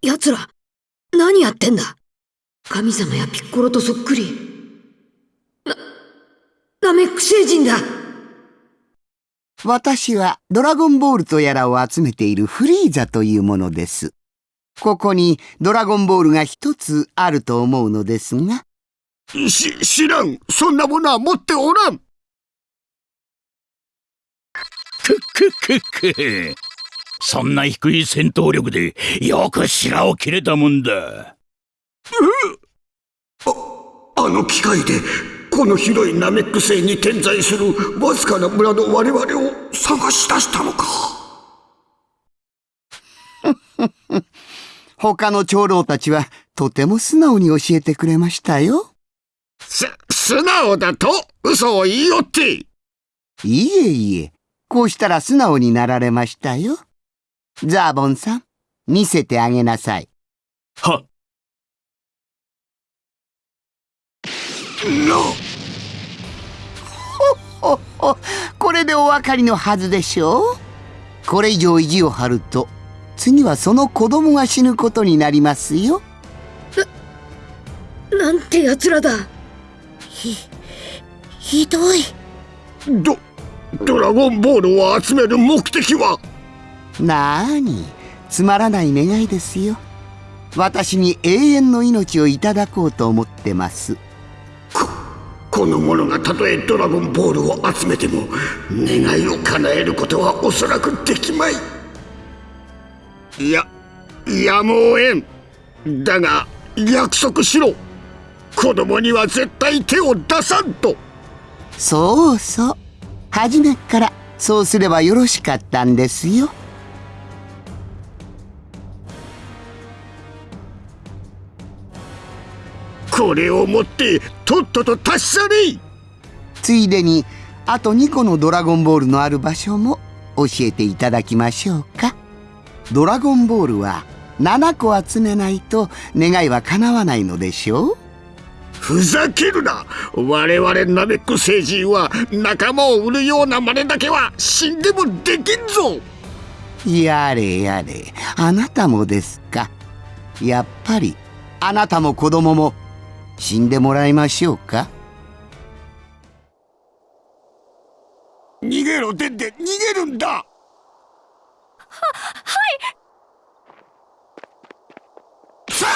奴ら、何やってんだ？神様やピッコロとそっくり。な、ナメック星人だ私はドラゴンボールとやらを集めているフリーザというものです。ここにドラゴンボールが一つあると思うのですが。し、知らん。そんなものは持っておらん。くくくく。そんな低い戦闘力でよく白を切れたもんだ。あ、あの機械でこの広いナメック星に点在するわずかな村の我々を探し出したのか。他の長老たちはとても素直に教えてくれましたよ。す、素直だと嘘を言いよって。いえいえ、こうしたら素直になられましたよ。ザーボンさん、見せてあげなさい。はっ。の。ほっほこれでお分かりのはずでしょう。これ以上意地を張ると次はその子供が死ぬことになりますよ。な、なんて奴らだ。ひ、ひどい。ド、ドラゴンボールを集める目的は？なーに？つまらない願いですよ。私に永遠の命をいただこうと思ってます。この者がたとえドラゴンボールを集めても願いを叶えることはおそらくできまい。いややむをえん。だが約束しろ。子供には絶対手を出さんと。そうそう。初めっからそうすればよろしかったんですよこれを持ってとっとと達者に。ついでにあと2個のドラゴンボールのある場所も教えていただきましょうか。ドラゴンボールは7個集めないと願いは叶わないのでしょう？ふざけるな。我々ナメック星人は仲間を売るような真似だけは死んでもできんぞ。やれやれあなたもですか。やっぱりあなたも子供も死んでもらいましょうか？逃げろデンデ逃げるんだ！は、はいさあ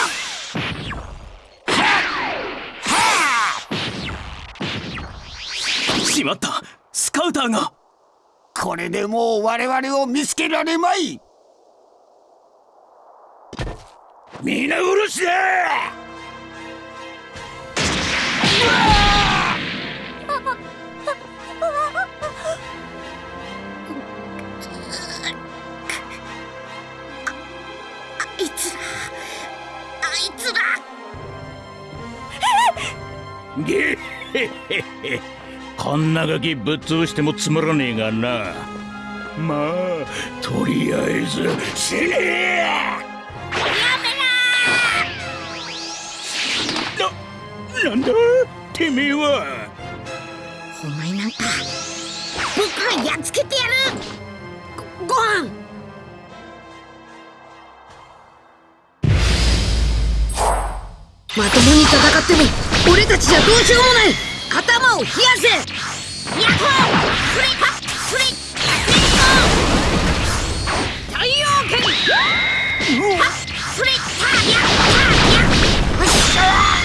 しまっ！たスカウターがこれでもう我々を見つけられまい皆殺しだゲヘヘヘ。こんなガキぶっ潰してもつまらねえがな。まあとりあえず死ね。なんだてめえは。お前なんか僕がやっつけてやる。ごご飯。まともに戦っても俺たちじゃどうしようもない。頭を冷やせ。ヤッホーフリパフリフリッ太陽剣ハッフリッターヤッターヤッよっしゃハ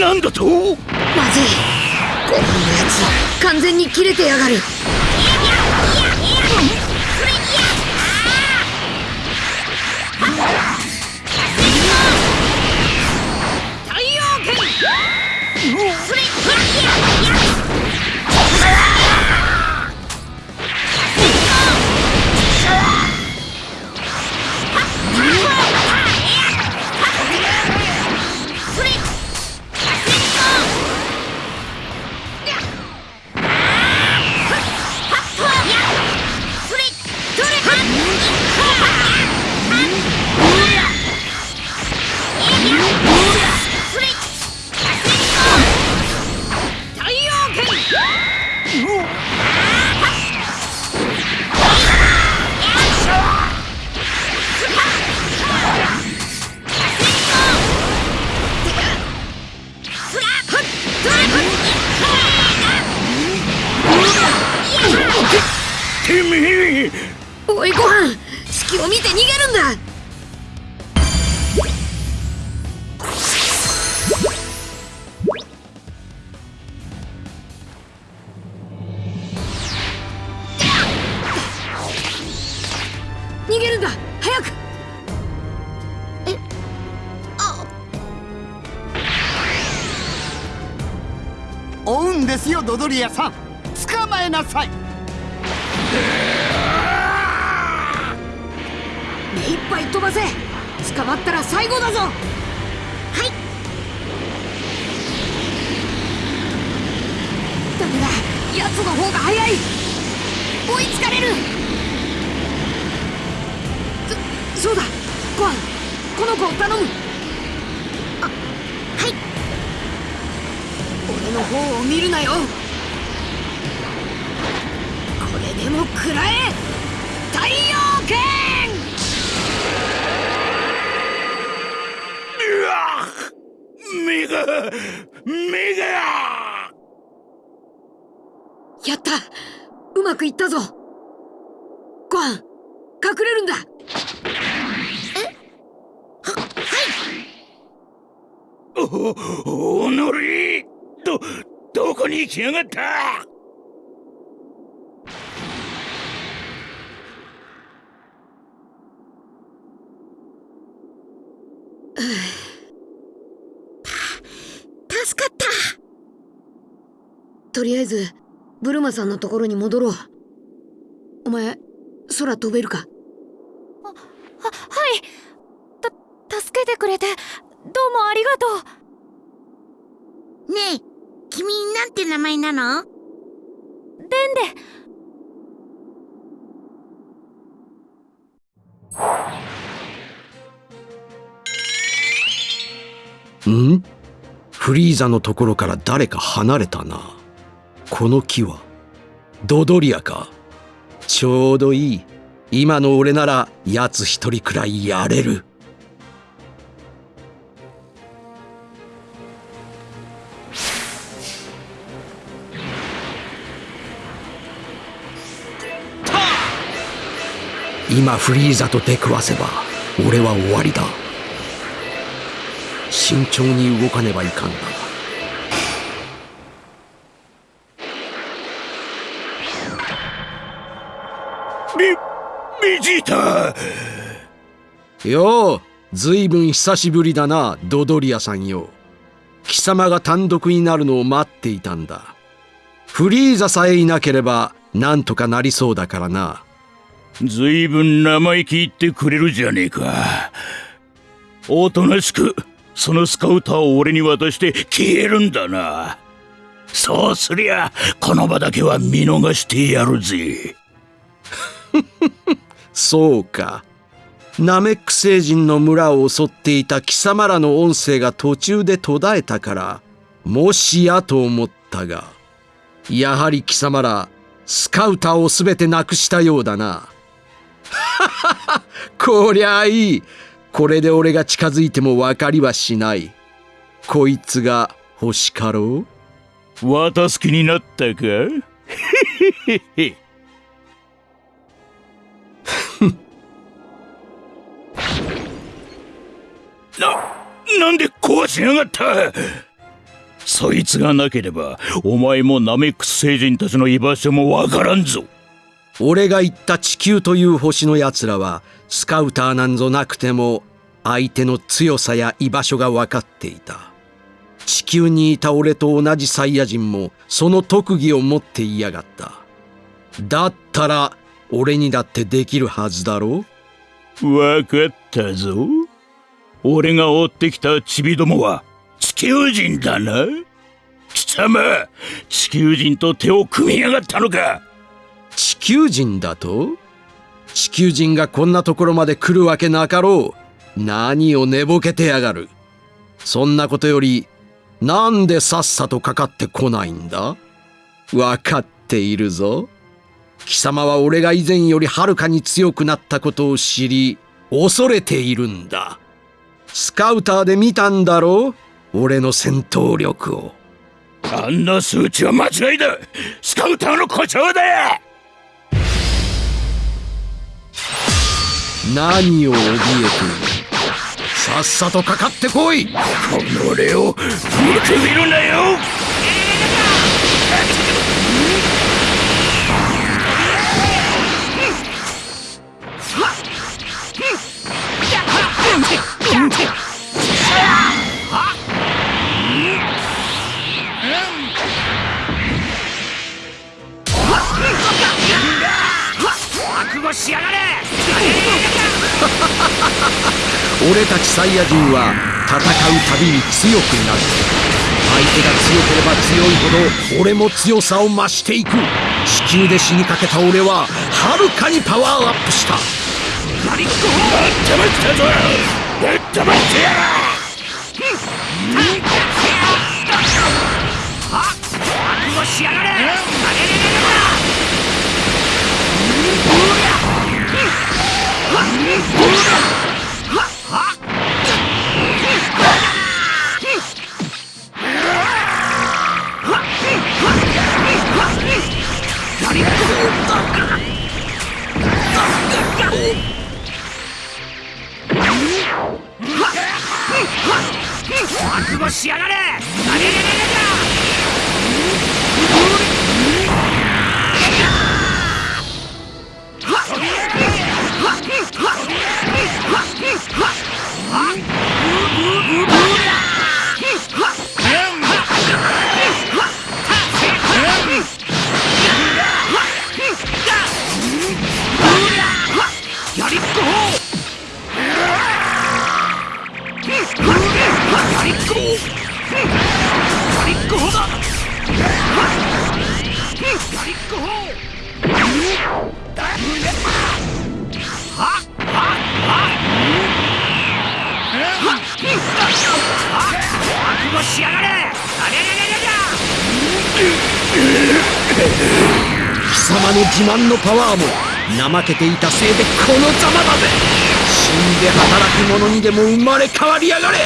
なんだと？まずい。後半のやつ完全に切れてやがる。それトラキア追うんですよドドリアさん。捕まえなさい。目いっぱい飛ばせ。捕まったら最後だぞ。はい。ダメだ奴の方が早い。追いつかれる。そそうだ。ゴアンこの子を頼む。俺の方を見るなよ。これでも食らえ。太陽剣うわ目が目がやった。うまくいったぞ。ご飯隠れるんだ。おおのりどどこに行きやがった？助かった。とりあえずブルマさんのところに戻ろう。お前空飛べるか？ははい。た助けてくれてどうもありがとう。ねえ君なんて名前なの？デンデん？フリーザのところから誰か離れたな？この木はドドリアか？ちょうどいい。今の俺なら奴一人くらいやれる。今フリーザと出くわせば俺は終わりだ。慎重に動かねばいかんな。ベジータよう、ずいぶん久しぶりだな、ドドリアさんよ。貴様が単独になるのを待っていたんだ。フリーザさえいなければ、なんとかなりそうだからな。ずいぶん生意気言ってくれるじゃねえかおとなしくそのスカウターを俺に渡して消えるんだなそうすりゃこの場だけは見逃してやるぜ そうか。ナメック星人の村を襲っていた貴様らの音声が途中で途絶えたから、もしやと思ったが、やはり貴様ら、スカウターをすべてなくしたようだな。こりゃあいい。これで俺が近づいても分かりはしない。こいつが欲しかろ？う渡す気になったか？な、なんで壊しやがった？そいつがなければ、お前もナメックス星人たちの居場所もわからんぞ。俺が言った地球という星の奴らは、スカウターなんぞなくても、相手の強さや居場所が分かっていた。地球にいた俺と同じサイヤ人も、その特技を持っていやがった。だったら、俺にだってできるはずだろ？わかったぞ。俺が追ってきたチビどもは地球人だな。貴様、地球人と手を組みやがったのか地球人だと？地球人がこんなところまで来るわけなかろう。何を寝ぼけてやがる。そんなことより、なんでさっさとかかってこないんだ？わかっているぞ。貴様は俺が以前よりはるかに強くなったことを知り、恐れているんだ。スカウターで見たんだろう？俺の戦闘力を。あんな数値は間違いだスカウターの故障だ何を怯えている？さっさとかかってこい！この俺を見くびるなよしやがれ！俺たちサイヤ人は戦うたびに強くなる。相手が強ければ強いほど俺も強さを増していく。地球で死にかけた俺ははるかにパワーアップした。マリック黙ったぞ！黙ってやしやがれ！覚悟しやがれやりっこやりっこやりっこだや覚悟しやがれありゃりゃりゃ貴様の自慢のパワーも怠けていたせいでこのざまだぜ。死んで働く者にでも生まれ変わりやがれ。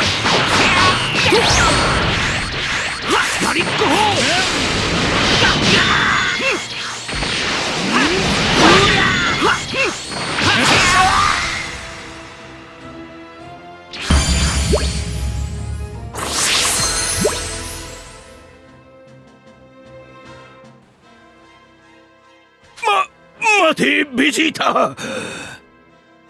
ベジータ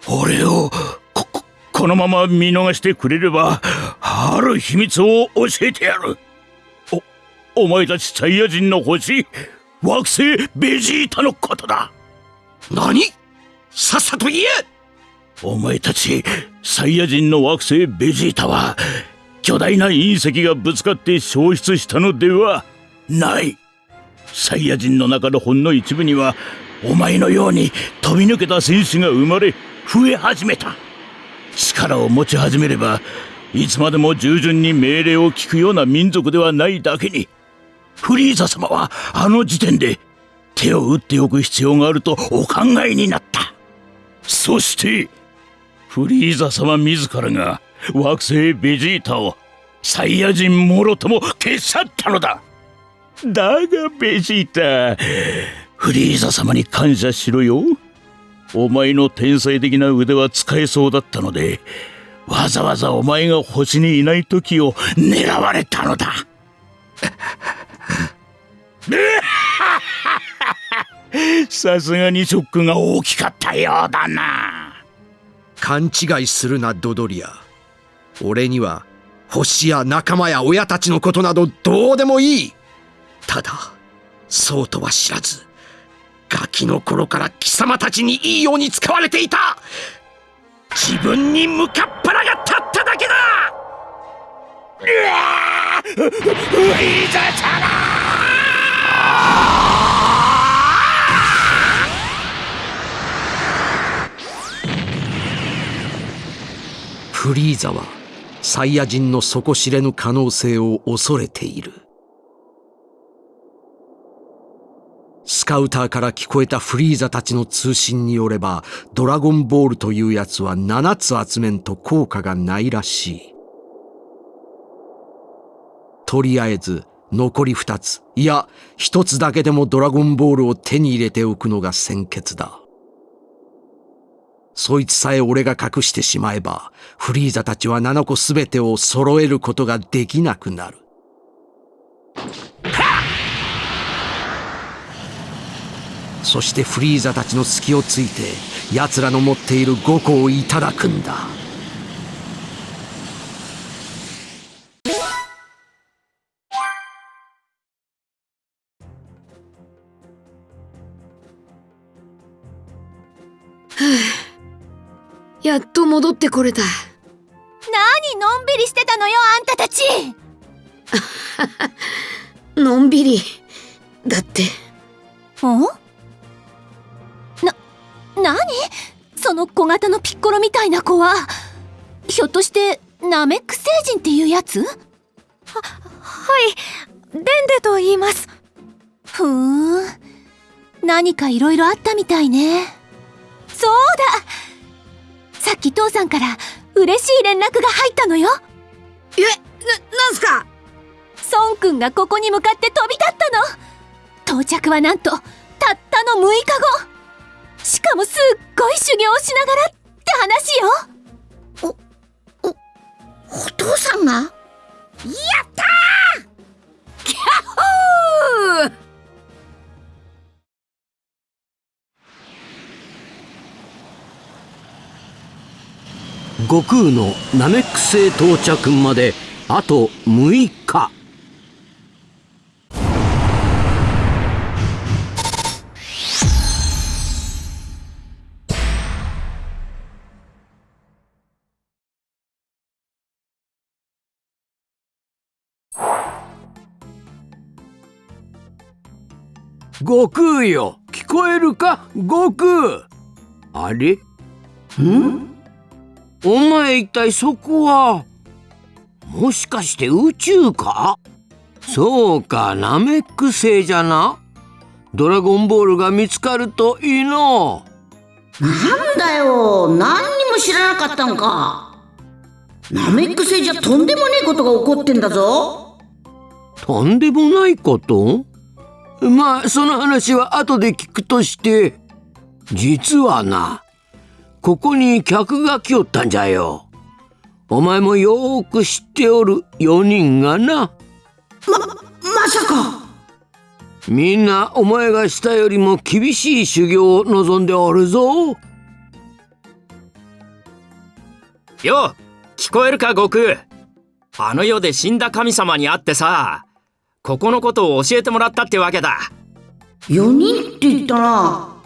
俺をこここのまま見逃してくれればある秘密を教えてやる。おお前たちサイヤ人の星惑星ベジータのことだ。何？さっさと言え！お前たちサイヤ人の惑星ベジータは巨大な隕石がぶつかって消失したのではない。サイヤ人の中のほんの一部にはお前のように飛び抜けた戦士が生まれ増え始めた。力を持ち始めればいつまでも従順に命令を聞くような民族ではないだけにフリーザ様はあの時点で手を打っておく必要があるとお考えになった。そしてフリーザ様自らが惑星ベジータをサイヤ人もろとも消し去ったのだ。だがベジータフリーザ様に感謝しろよ。お前の天才的な腕は使えそうだったのでわざわざお前が星にいない時を狙われたのだ。さすがにショックが大きかったようだな。勘違いするなドドリア。俺には星や仲間や親たちのことなどどうでもいい。ただそうとは知らず。ガキの頃から貴様たちにいいように使われていた。自分に向かっ腹が立っただけだ。フリーザ様フリーザはサイヤ人の底知れぬ可能性を恐れている。カウターから聞こえたフリーザたちの通信によればドラゴンボールというやつは7つ集めんと効果がないらしい。とりあえず残り2つ。いや1つだけでもドラゴンボールを手に入れておくのが先決だ。そいつさえ俺が隠してしまえば、フリーザたちは7個すべてを揃えることができなくなる。そしてフリーザたちの隙をついて、奴らの持っている5個をいただくんだ。やっと戻ってこれた。何のんびりしてたのよあんたたち のんびり。だって、おな、何？その小型のピッコロみたいな子は？ひょっとしてナメック星人っていうやつ？は、はい。デンデと言います。ふーん。何かいろいろあったみたいね。そうだ。さっき父さんから嬉しい連絡が入ったのよ。え、な、なんすか？孫くんがここに向かって飛び立ったの。到着はなんとたったの6日後しかもすっごい修行をしながらって話よ。お父さんが？やったー！キャッホー！悟空のナメック星到着まであと6日悟空よ。聞こえるか？悟空。あれ？ん？お前一体そこは？もしかして宇宙か？そうかナメック星じゃな？ドラゴンボールが見つかるといいの。なんだよ。何にも知らなかったんか。ナメック星じゃとんでもねえことが起こってんだぞ。とんでもないこと？まあその話は後で聞くとして実はなここに客が来よったんじゃよ。お前もよーく知っておる4人がな。まさか。みんなお前がしたよりも厳しい修行を望んでおるぞ。よ聞こえるか悟空。あの世で死んだ神様に会ってさここのことを教えてもらったってわけだ。4人って言ったな。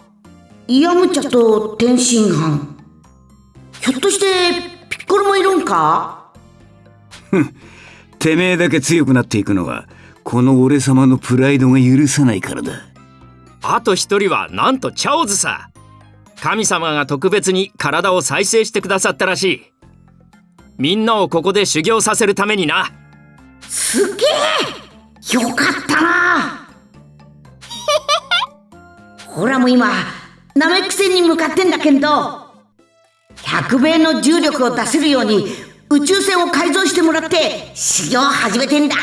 イヤムチャと天津飯。ひょっとしてピッコロもいるんか？てめえだけ強くなっていくのはこの俺様のプライドが許さないからだ。あと一人はなんとチャオズさ。神様が特別に体を再生してくださったらしい。みんなをここで修行させるためにな。すげえよかったな。ほらも今ナメック星に向かってんだけど100倍の重力を出せるように宇宙船を改造してもらって修行を始めてんだ。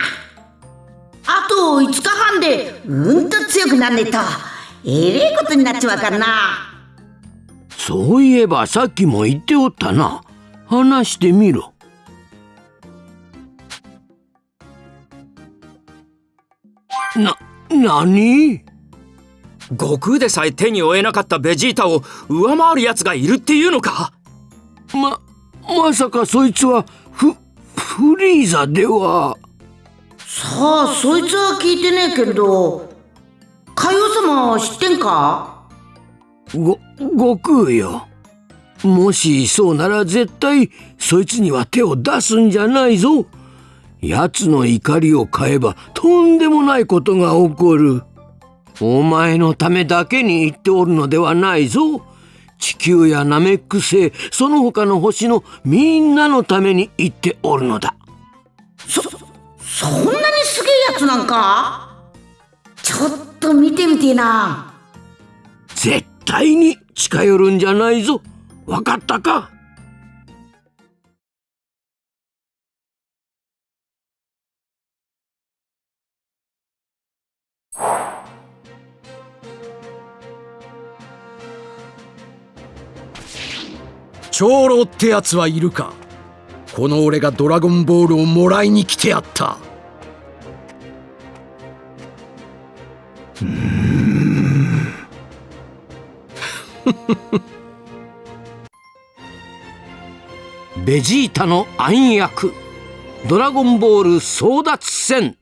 あと5日半でうんと強くなんねえと。えれえことになっちまうからな。そういえばさっきも言っておったな。話してみろ。な、なに悟空でさえ手に負えなかったベジータを上回る奴がいるっていうのか？ま、まさかそいつはフ、フリーザでは。さあそいつは聞いてねえけど海王様は知ってんか？ご、悟空よ。もしそうなら絶対そいつには手を出すんじゃないぞ奴の怒りを買えばとんでもないことが起こる。お前のためだけに言っておるのではないぞ。地球やナメック星その他の星のみんなのために言っておるのだ。そそんなにすげえやつなんか？ちょっと見てみてえな。絶対に近寄るんじゃないぞ。わかったか？長老ってやつはいるか？この俺がドラゴンボールをもらいに来てやった。ベジータの暗躍。ドラゴンボール争奪戦。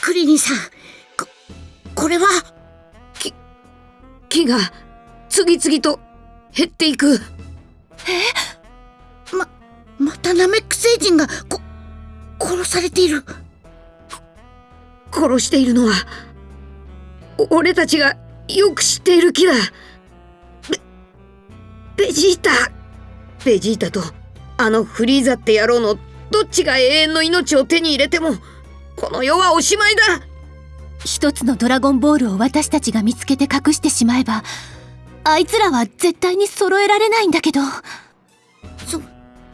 クリリンさん。ここれは木が次々と減っていく。ままたナメック星人がこ殺されている。殺しているのはお俺たちがよく知っている木だ。ベベジータ。ベジータとあのフリーザって野郎のどっちが永遠の命を手に入れてもこの世はおしまいだ一つのドラゴンボールを私たちが見つけて隠してしまえばあいつらは絶対に揃えられないんだけど。そ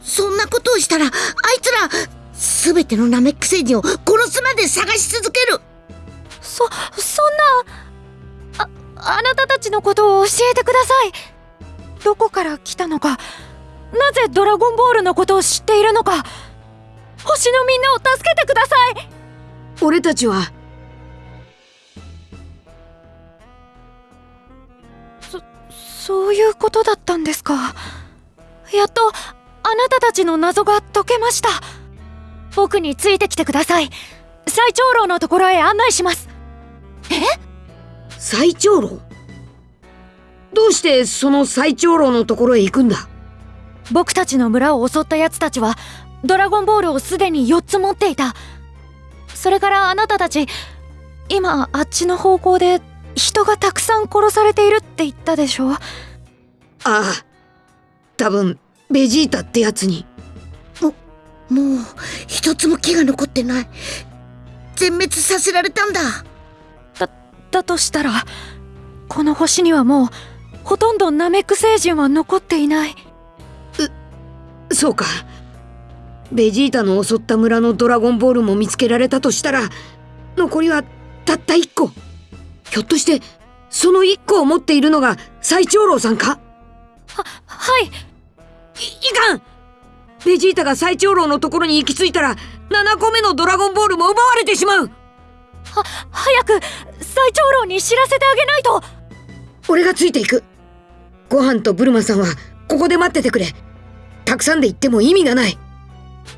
そんなことをしたらあいつら全てのナメック星人を殺すまで探し続ける。そそんなああなたたちのことを教えてください。どこから来たのかなぜドラゴンボールのことを知っているのか星のみんなを助けてください。俺たちはそういうことだったんですか。やっとあなたたちの謎が解けました。僕についてきてください。最長老のところへ案内します。え？最長老？どうしてその最長老のところへ行くんだ？僕たちの村を襲った奴たちはドラゴンボールをすでに4つ持っていた。それからあなたたち今あっちの方向で人がたくさん殺されているって言ったでしょ？ああ多分ベジータってやつに。ももう一つも木が残ってない。全滅させられたんだ。だだとしたらこの星にはもうほとんどナメック星人は残っていない。うそうか。ベジータの襲った村のドラゴンボールも見つけられたとしたら残りはたった1個ひょっとしてその1個を持っているのが最長老さんか？ははい。いいかん。ベジータが最長老のところに行き着いたら7個目のドラゴンボールも奪われてしまう。は早く最長老に知らせてあげないと。俺がついていく。ご飯とブルマさんはここで待っててくれ。たくさんで行っても意味がない。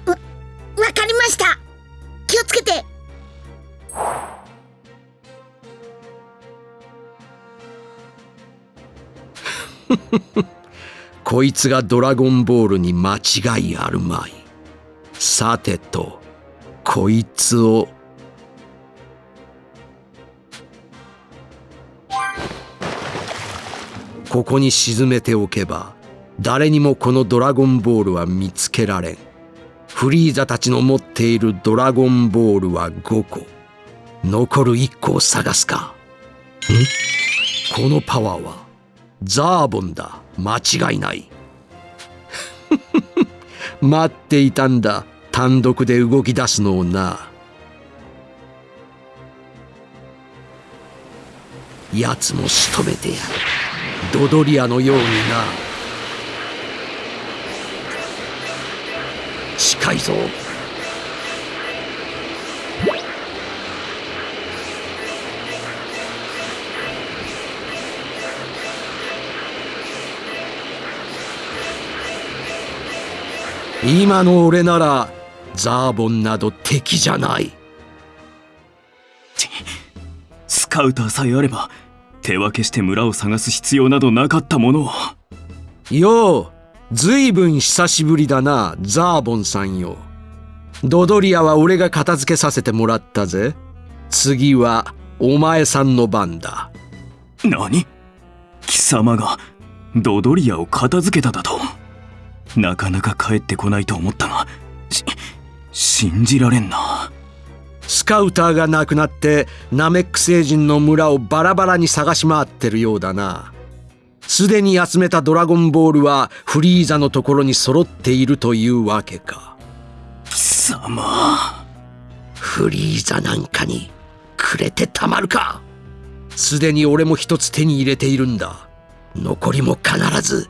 わわかりました。気をつけて こいつがドラゴンボールに間違いあるまい。さてとこいつを。ここに沈めておけば誰にもこのドラゴンボールは見つけられん。フリーザたちの持っているドラゴンボールは5個。残る1個を探すか。ん？このパワーはザーボンだ。間違いない。待っていたんだ。単独で動き出すのをな。奴も仕留めてやる。ドドリアのようにな。近いぞ。今の俺ならザーボンなど敵じゃない。スカウターさえあれば手分けして村を探す必要などなかったもの。をようずいぶん久しぶりだなザーボンさんよ。ドドリアは俺が片付けさせてもらったぜ。次はお前さんの番だ。何？貴様がドドリアを片付けただと？なかなか帰ってこないと思ったがし信じられんな。スカウターが亡くなってナメック星人の村をバラバラに探し回ってるようだな。すでに集めたドラゴンボールはフリーザのところに揃っているというわけか。貴様。フリーザなんかにくれてたまるか。すでに俺も一つ手に入れているんだ。残りも必ず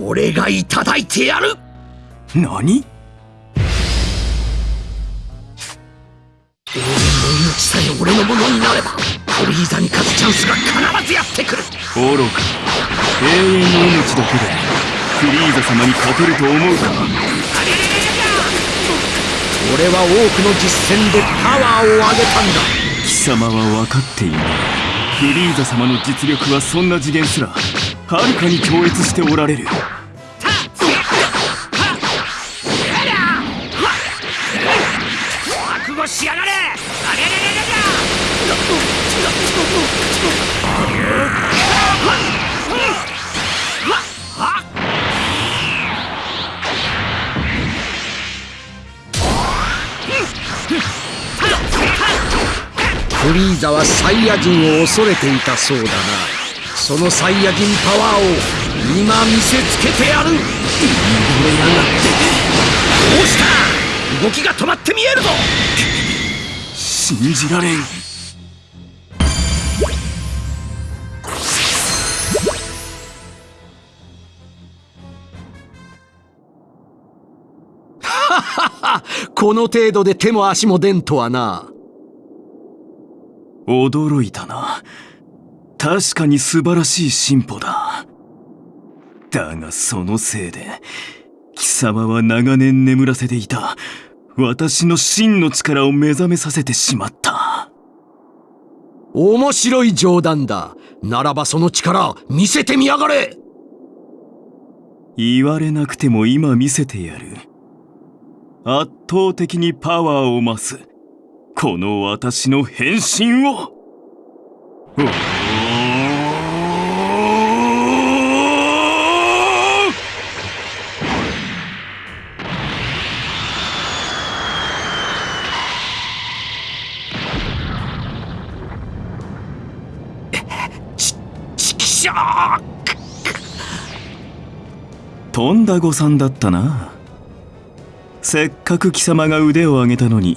俺がいただいてやる。何？俺の命さえ俺のものになればフリーザに勝つチャンスが必ずやってくる。愚か。永遠の命だけでフリーザ様に勝てると思うか？俺は多くの実戦でパワーを上げたんだ。貴様は分かっていない。フリーザ様の実力はそんな次元すらはるかに超越しておられる。しやがれ。フリーザはサイヤ人を恐れていたそうだなそのサイヤ人パワーを今見せつけてやる。言い惚れやがってどうした動きが止まって見えるぞ。信じられん。この程度で手も足も出んとはな。驚いたな。確かに素晴らしい進歩だ。だがそのせいで貴様は長年眠らせていた私の真の力を目覚めさせてしまった。面白い冗談だ。ならばその力見せてみやがれ。言われなくても今見せてやる。圧倒的にパワーを増すこの私の変身をおーちきしょーとんだ誤算だったな。せっかく貴様が腕を上げたのに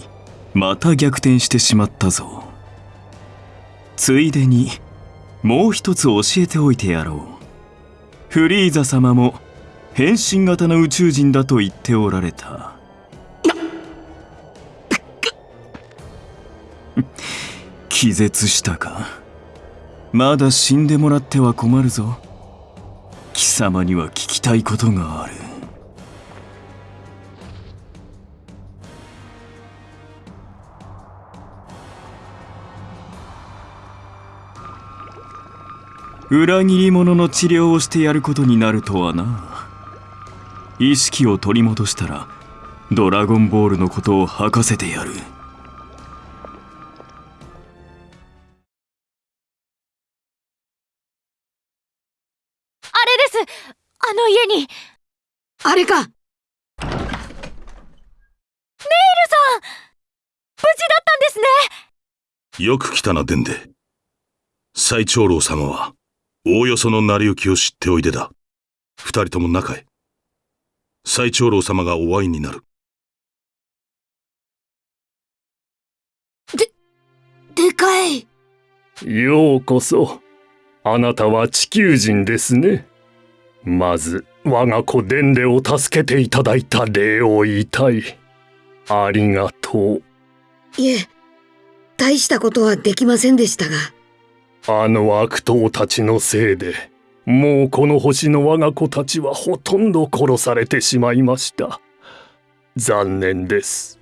また逆転してしまったぞ。ついでにもう一つ教えておいてやろう。フリーザ様も変身型の宇宙人だと言っておられた。気絶したか。まだ死んでもらっては困るぞ。貴様には聞きたいことがある。裏切り者の治療をしてやることになるとはな。意識を取り戻したらドラゴンボールのことを吐かせてやる。よく来たな、デンデ。最長老様は、おおよその成り行きを知っておいでだ。二人とも中へ。最長老様がお会いになる。でかいようこそ。あなたは地球人ですね。まず、我が子デンデを助けていただいた礼を言いたい。ありがとう。いえ大したことはできませんでしたがあの悪党たちのせいで、もうこの星の我が子たちはほとんど殺されてしまいました。残念です。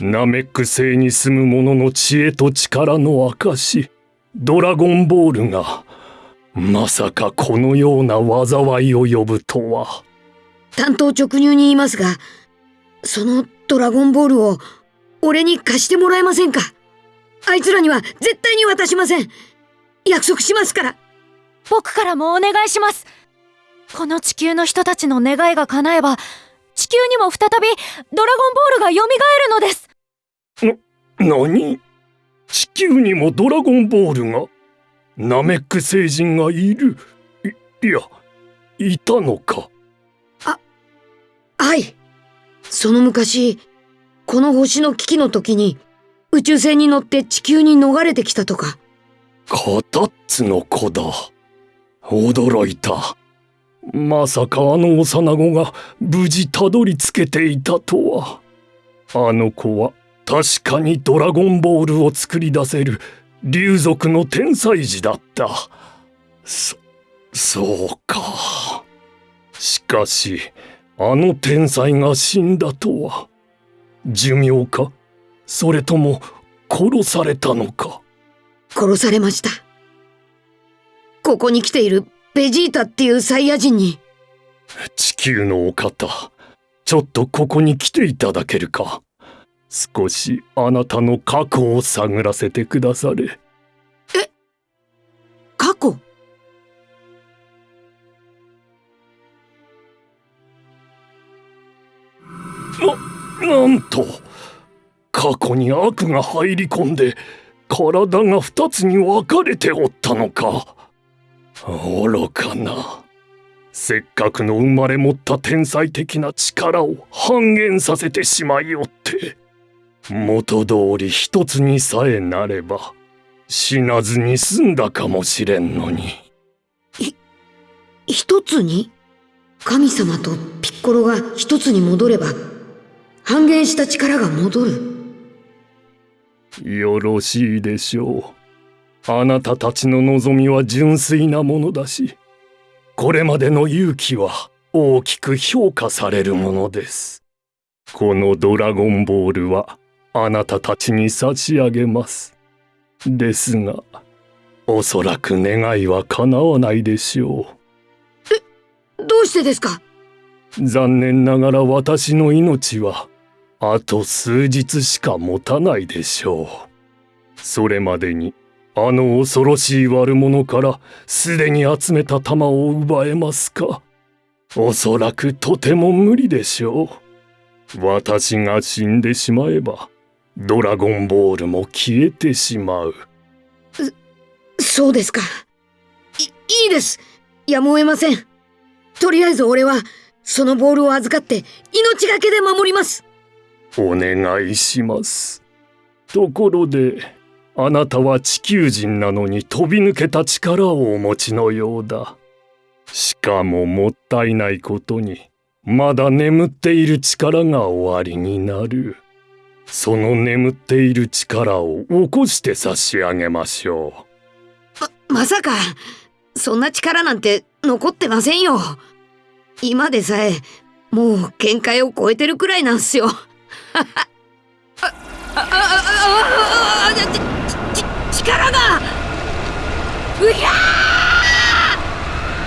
ナメック星に住む者の知恵と力の証、ドラゴンボールが、まさかこのような災いを呼ぶとは。担当直入に言いますがそのドラゴンボールを俺に貸してもらえませんか？あいつらには絶対に渡しません。約束しますから。僕からもお願いします。この地球の人たちの願いが叶えば地球にも再びドラゴンボールが蘇るのです。何？地球にもドラゴンボールが？ナメック星人がいる。いいやいたのか。はい。その昔この星の危機の時に宇宙船に乗って地球に逃れてきたとか。カタッツの子だ。驚いた。まさかあの幼子が無事たどり着けていたとは。あの子は確かにドラゴンボールを作り出せる竜族の天才児だった。そそうか。しかしあの天才が死んだとは。寿命か？それとも殺されたのか？殺されました。ここに来ているベジータっていうサイヤ人に。地球のお方ちょっとここに来ていただけるか？少しあなたの過去を探らせてくだされ。過去？な、なんと過去に悪が入り込んで体が二つに分かれておったのか。愚かな。せっかくの生まれ持った天才的な力を半減させてしまいおって元通り一つにさえなれば死なずに済んだかもしれんのに。一つに？神様とピッコロが一つに戻れば半減した力が戻る。よろしいでしょう。あなたたちの望みは純粋なものだしこれまでの勇気は大きく評価されるものです。このドラゴンボールはあなたたちに差し上げます。ですがおそらく願いは叶わないでしょう。どうしてですか？残念ながら私の命はあと数日しか持たないでしょう。それまでにあの恐ろしい悪者からすでに集めた玉を奪えますか？おそらくとても無理でしょう。私が死んでしまえばドラゴンボールも消えてしまう。そうですか。いいいです。やむを得ません。とりあえず俺はそのボールを預かって命がけで守ります。お願いします。ところであなたは地球人なのに飛び抜けた力をお持ちのようだ。しかももったいないことにまだ眠っている力が終わりになる。その眠っている力を起こして差し上げましょう。ままさかそんな力なんて残ってませんよ。今でさえもう限界を超えてるくらいなんすよ。力がうや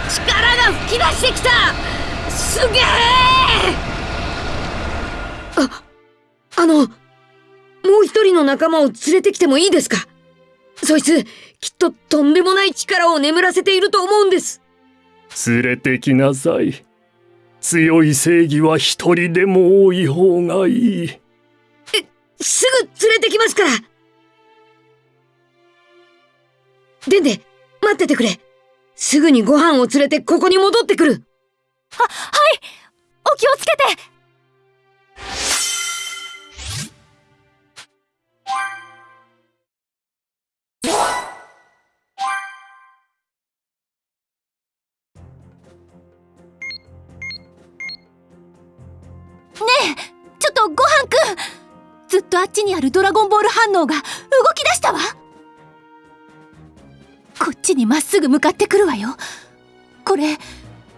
力が噴き出してきたすげえああのもう一人の仲間を連れてきてもいいですかそいつきっととんでもない力を眠らせていると思うんです連れてきなさい強い正義は一人でも多い方がいい。え、すぐ連れてきますからでんで、待っててくれ。すぐにご飯を連れてここに戻ってくる。は、はいお気をつけて えちょっとごはんくんずっとあっちにあるドラゴンボール反応が動き出したわ。こっちにまっすぐ向かってくるわよ。これ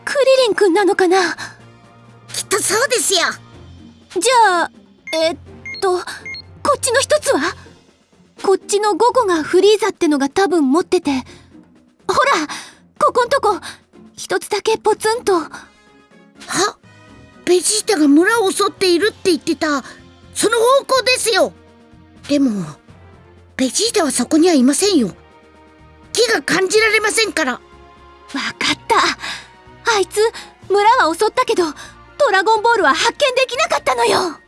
クリリンくんなのかな？きっとそうですよ。じゃあえっとこっちの一つは？こっちの5個がフリーザってのが多分持ってて。ほらここんとこ。一つだけポツンと。は？ベジータが村を襲っているって言ってた。その方向ですよ。でもベジータはそこにはいませんよ。木が感じられませんから。わかった。あいつ村は襲ったけどドラゴンボールは発見できなかったのよ。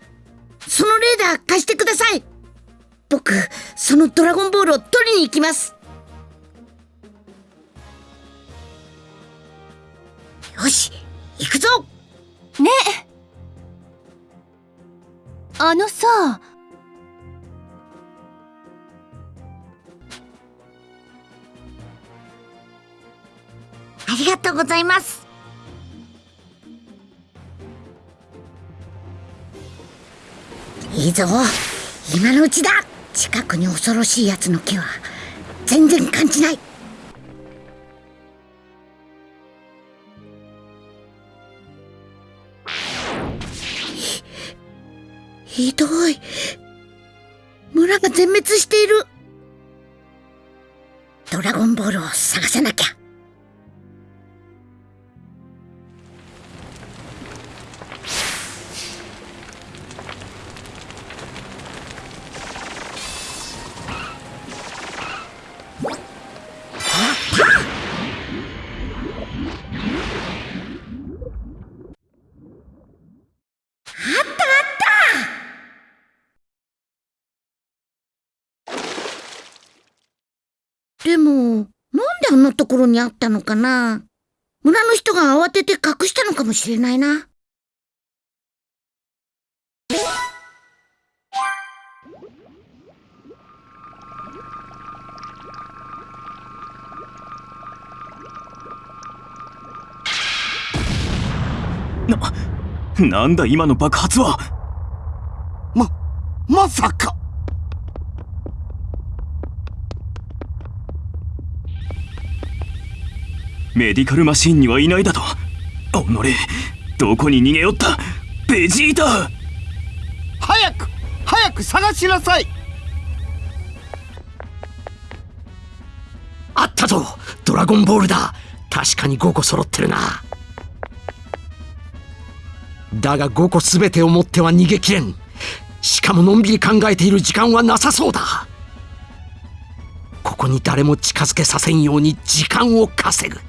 そのレーダー貸してください。僕そのドラゴンボールを取りに行きます。よし行くぞね。あのさ。ありがとうございます。いいぞ。今のうちだ。近くに恐ろしいやつの気は全然感じない。ひどい。村が全滅している。ドラゴンボールを探さなきゃ。あんなところにあったのかな。村の人が慌てて隠したのかもしれないな。な、なんだ今の爆発は。ま、まさかメディカルマシンにはいないだと。おのれ。どこに逃げよった。ベジータ。早く早く探しなさい。あったぞ。ドラゴンボールだ。確かに5個揃ってるな。だが5個全てを持っては逃げきれん。しかものんびり考えている時間はなさそうだ。ここに誰も近づけさせんように時間を稼ぐ。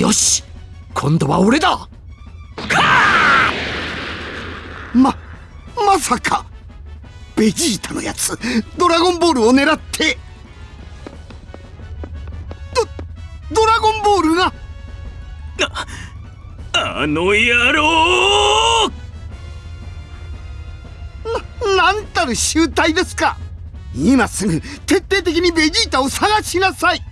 よし今度は俺だ。ままさかベジータのやつドラゴンボールを狙ってドドラゴンボールがあの野郎！ななんたる集体ですか。今すぐ徹底的にベジータを探しなさい。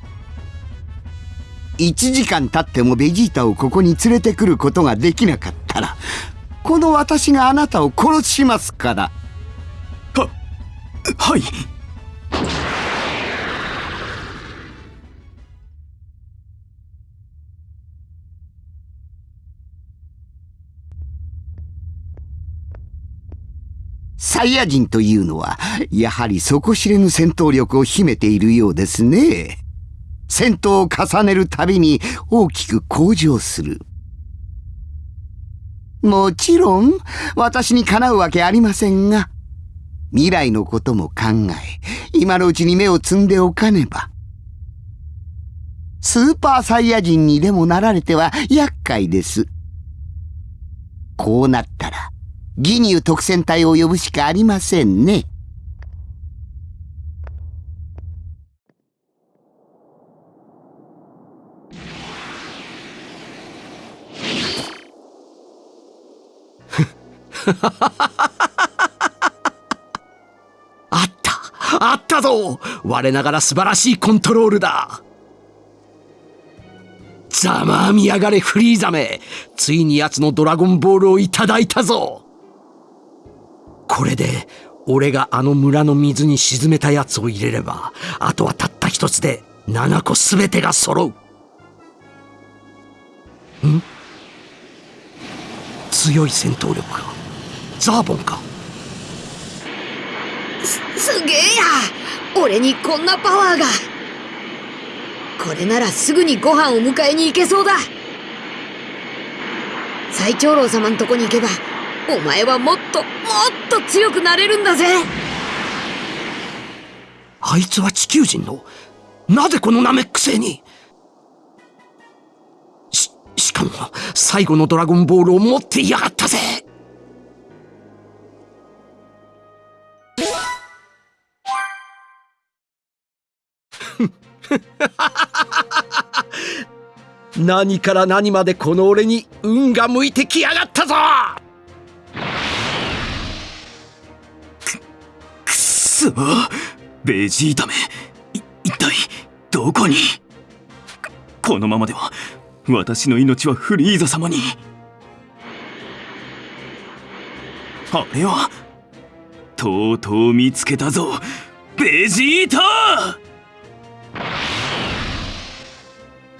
1時間経ってもベジータをここに連れてくることができなかったらこの私があなたを殺しますから。ははい。サイヤ人というのはやはり底知れぬ戦闘力を秘めているようですね戦闘を重ねるたびに大きく向上する。もちろん私にかなうわけありませんが未来のことも考え今のうちに目を摘んでおかねば。スーパーサイヤ人にでもなられては厄介です。こうなったらギニュー特戦隊を呼ぶしかありませんね。あった。あったぞ。我ながら素晴らしいコントロールだ。ざまあみやがれフリーザめついに奴のドラゴンボールをいただいたぞ。これで俺があの村の水に沈めたやつを入れればあとはたった一つで7個全てが揃う。ん？強い戦闘力かザーボンか。すすげえや。俺にこんなパワーが。これならすぐにご飯を迎えに行けそうだ。最長老様んとこに行けばお前はもっともっと強くなれるんだぜ。あいつは地球人の。なぜこのナメック星に。し、しかも最後のドラゴンボールを持っていやがったぜ 何から何までこの俺に運が向いてきやがったぞ。く、くそ。ベジータめ。一体どこに？このままでは私の命はフリーザ様に。あれはとうとう見つけたぞ。ベジータ！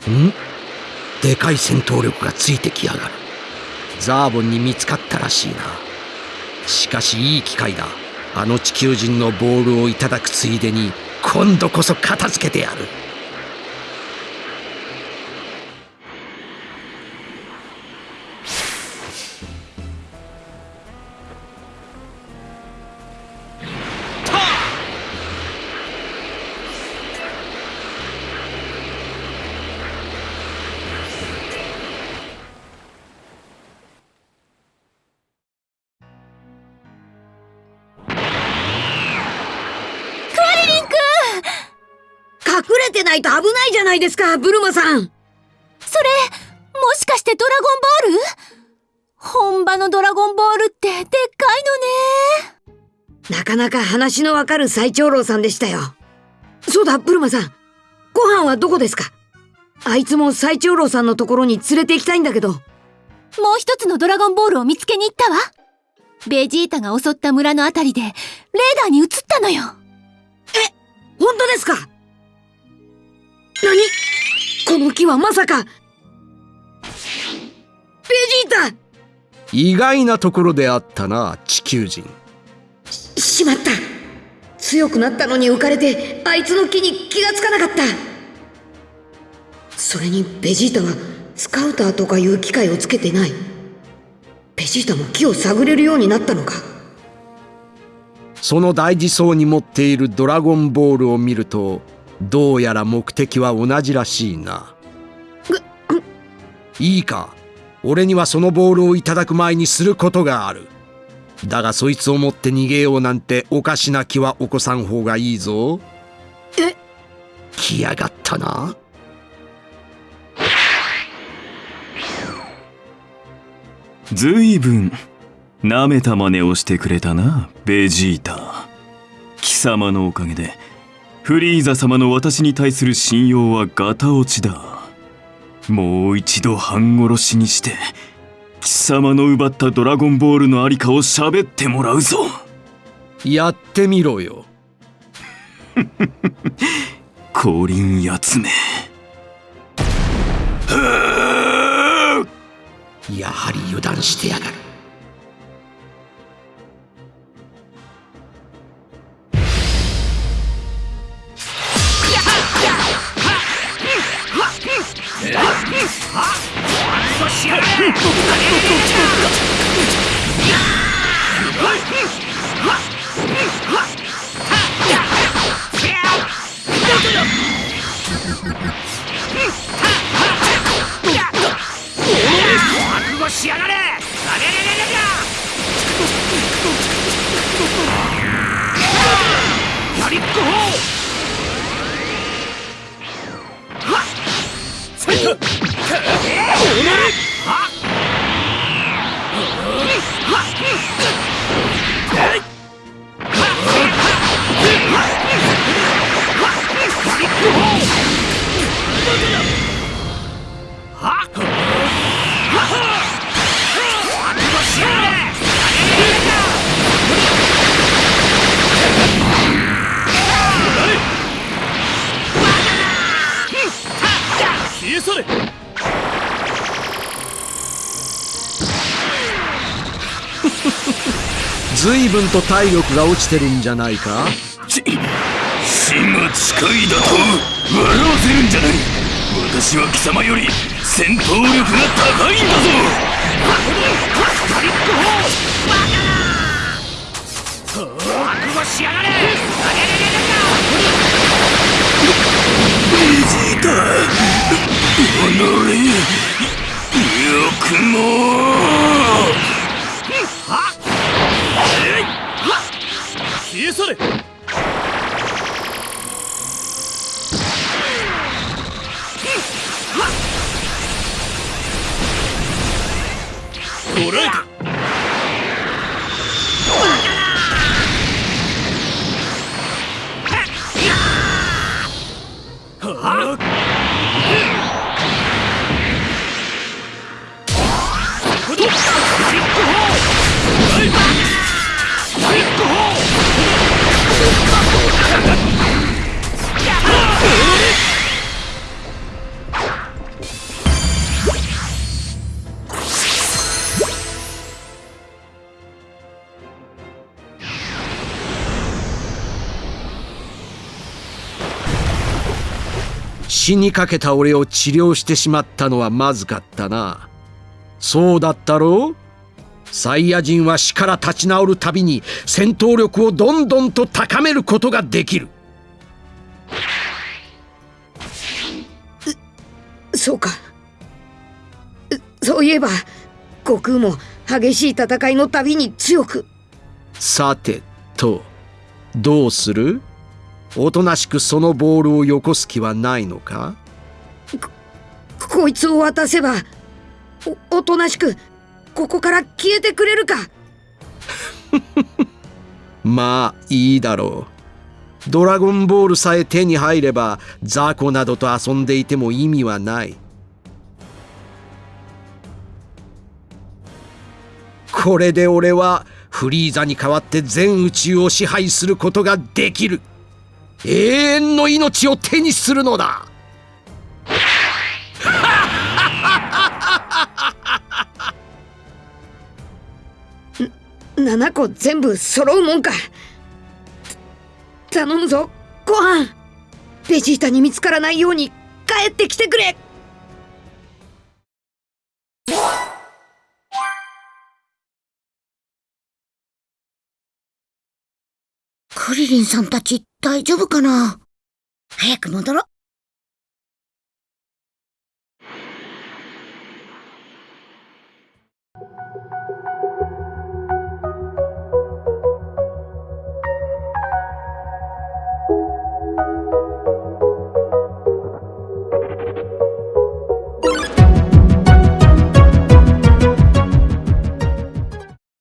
ん？でかい戦闘力がついてきやがる。ザーボンに見つかったらしいな。しかしいい機会だ。あの地球人のボールをいただくついでに今度こそ片付けてやる。じゃないですかブルマさん。それもしかしてドラゴンボール？本場のドラゴンボールってでっかいのね。なかなか話のわかる最長老さんでしたよ。そうだブルマさん。ご飯はどこですか？あいつも最長老さんのところに連れて行きたいんだけど。もう一つのドラゴンボールを見つけに行ったわ。ベジータが襲った村のあたりでレーダーに映ったのよ。え本当ですか？何？この木はまさか。ベジータ！意外なところであったな地球人。しまった。強くなったのに浮かれてあいつの木に気がつかなかった。それにベジータはスカウターとかいう機械をつけてない。ベジータも木を探れるようになったのか。その大事そうに持っているドラゴンボールを見るとどうやら目的は同じらしいな。いいか。俺にはそのボールをいただく前にすることがある。だがそいつを持って逃げようなんておかしな気は起こさん方がいいぞ。え？来やがったな。ずいぶん舐めた真似をしてくれたなベジータ。貴様のおかげでフリーザ様の私に対する信用はガタ落ちだ。もう一度半殺しにして貴様の奪ったドラゴンボールのありかを喋ってもらうぞ。やってみろよ。降臨やつめやはり油断してやがると体力が落ちてるんじゃないか？死が近いだと笑わせるんじゃない。私は貴様より戦闘力が高いんだぞ。覚悟しやがれ。ベジータ己よくもれ捕らえた死にかけた俺を治療してしまったのはまずかったな。そうだったろう？サイヤ人は死から立ち直るたびに戦闘力をどんどんと高めることができる。そうか。うそういえば悟空も激しい戦いのたびに強く。さてとどうする？おとなしくそのボールをよこす気はないのか？こいつを渡せばおおとなしくここから消えてくれるか？まあいいだろう。ドラゴンボールさえ手に入れば雑魚などと遊んでいても意味はない。これで俺はフリーザに代わって全宇宙を支配することができる永遠の命を手にするのだ。7個全部揃うもんか。頼むぞ。ご飯。ベジータに見つからないように帰ってきてくれ。クリリンさんたち大丈夫かな？早く戻ろう。